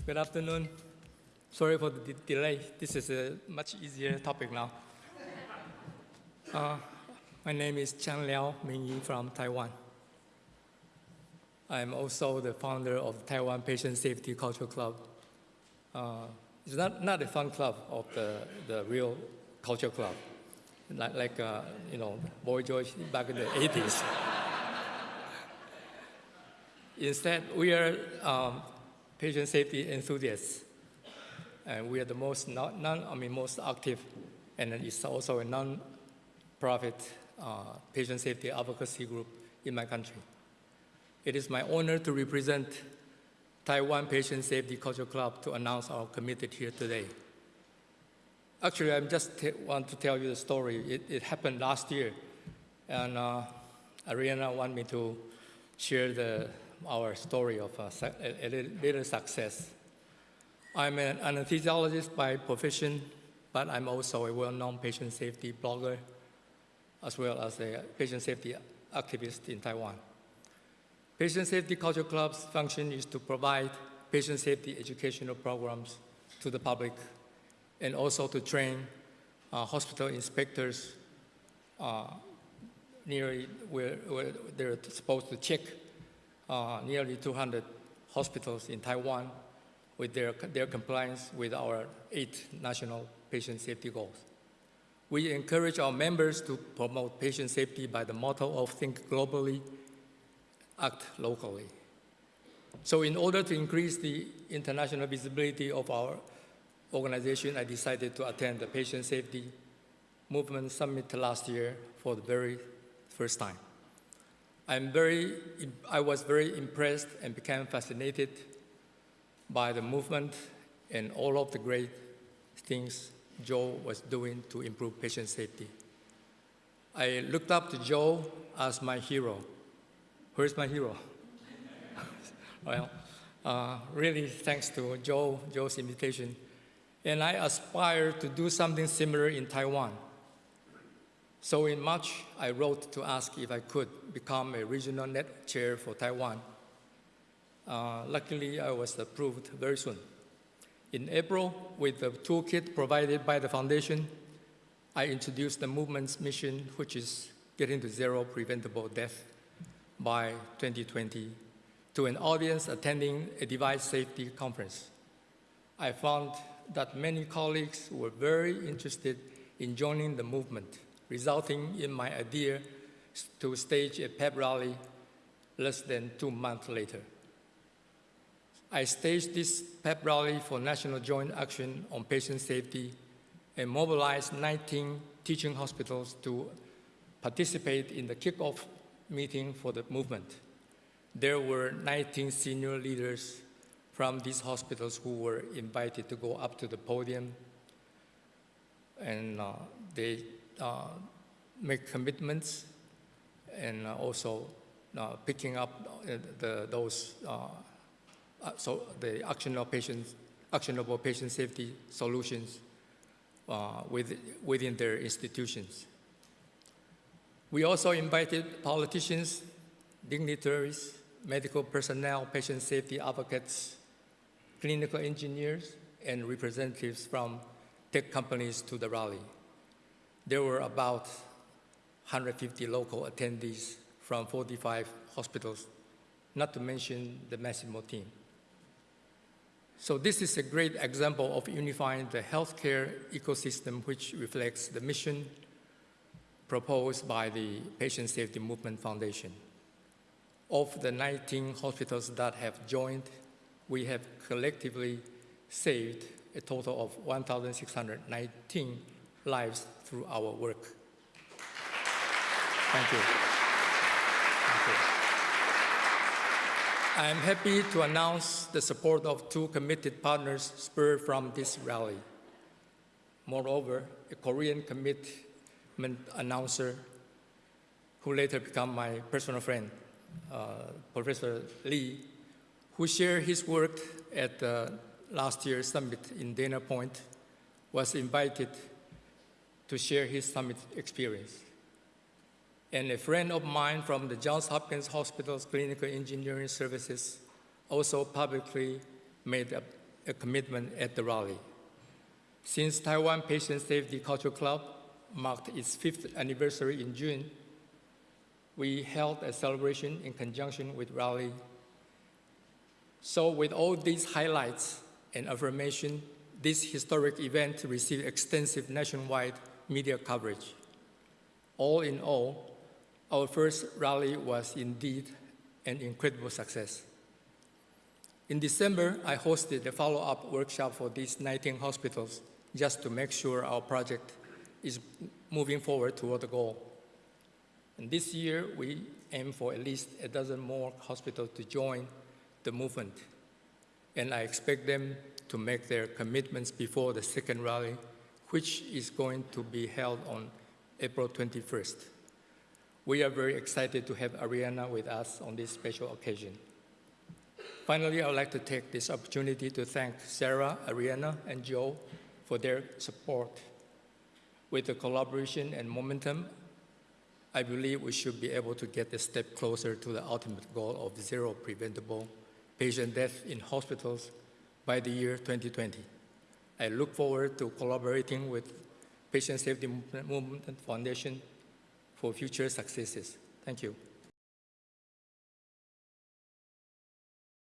Good afternoon. Sorry for the de- delay. This is a much easier topic now. Uh, my name is Chang Liao Mingyi from Taiwan. I'm also the founder of Taiwan Patient Safety Culture Club. Uh, it's not, not a fun club of the, the real culture club, like, like uh, you know, Boy George back in the 80s. Instead, we are um, patient safety enthusiasts, and we are the most non, non I mean most active, and it's also a non-profit uh, patient safety advocacy group in my country. It is my honor to represent Taiwan Patient Safety Culture Club to announce our committee here today. Actually, I just want to tell you the story. It, it happened last year, and uh, Ariana wanted me to share the, our story of uh, a, a little- success. I'm an anesthesiologist by profession, but I'm also a well-known patient safety blogger, as well as a patient safety activist in Taiwan. Patient Safety Culture Club's function is to provide patient safety educational programs to the public and also to train uh, hospital inspectors uh, nearly where, where they're supposed to check uh, nearly 200 hospitals in Taiwan with their, their compliance with our eight national patient safety goals. We encourage our members to promote patient safety by the motto of think globally, act locally. So in order to increase the international visibility of our organization, I decided to attend the Patient Safety Movement Summit last year for the very first time. I'm very, I was very impressed and became fascinated by the movement and all of the great things Joe was doing to improve patient safety. I looked up to Joe as my hero. Where's my hero? well, uh, really thanks to Joe, Joe's invitation. And I aspire to do something similar in Taiwan. So in March, I wrote to ask if I could become a regional net chair for Taiwan. Uh, luckily, I was approved very soon. In April, with the toolkit provided by the foundation, I introduced the movement's mission, which is getting to zero preventable death by 2020, to an audience attending a device safety conference. I found that many colleagues were very interested in joining the movement, resulting in my idea to stage a pep rally less than two months later. I staged this pep rally for National Joint Action on Patient Safety and mobilized 19 teaching hospitals to participate in the kickoff meeting for the movement. There were 19 senior leaders from these hospitals who were invited to go up to the podium and uh, they make commitments and uh, also uh, picking up uh, the, those uh, uh, so the actionable patient, actionable patient safety solutions uh, with, within their institutions. We also invited politicians, dignitaries, medical personnel, patient safety advocates, clinical engineers, and representatives from tech companies to the rally. There were about 150 local attendees from 45 hospitals, not to mention the Masimo team. So this is a great example of unifying the healthcare ecosystem which reflects the mission proposed by the Patient Safety Movement Foundation. Of the 19 hospitals that have joined, we have collectively saved a total of 1,619 lives through our work. Thank you. Thank you. I am happy to announce the support of two committed partners spurred from this rally. Moreover, a Korean commitment announcer who later became my personal friend, uh, Professor Lee, who shared his work at the last year's summit in Dana Point, was invited to share his summit experience. And a friend of mine from the Johns Hopkins Hospital's Clinical Engineering Services also publicly made a a commitment at the rally. Since Taiwan Patient Safety Cultural Club marked its fifth anniversary in June, we held a celebration in conjunction with rally. So with all these highlights and affirmation, this historic event received extensive nationwide media coverage. All in all, our first rally was indeed an incredible success. In December, I hosted a follow-up workshop for these 19 hospitals just to make sure our project is moving forward toward the goal. And this year, we aim for at least a dozen more hospitals to join the movement. And I expect them to make their commitments before the second rally, which is going to be held on April 21st. We are very excited to have Ariana with us on this special occasion. Finally, I would like to take this opportunity to thank Sarah, Ariana, and Joe for their support. With the collaboration and momentum, I believe we should be able to get a step closer to the ultimate goal of zero preventable patient death in hospitals by the year 2020. I look forward to collaborating with Patient Safety Movement Foundation for future successes. Thank you.